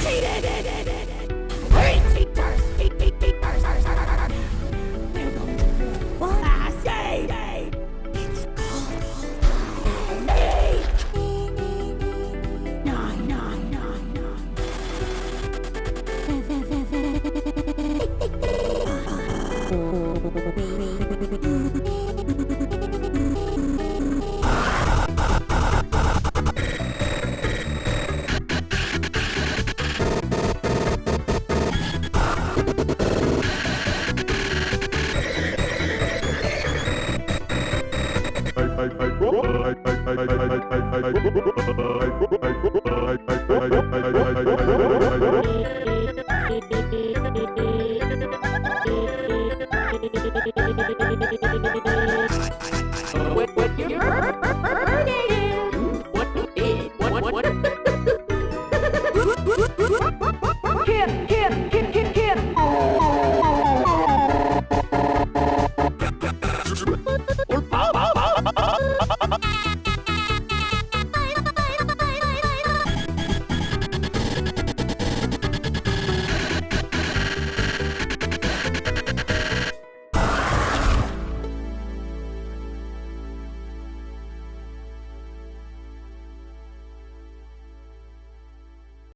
you. I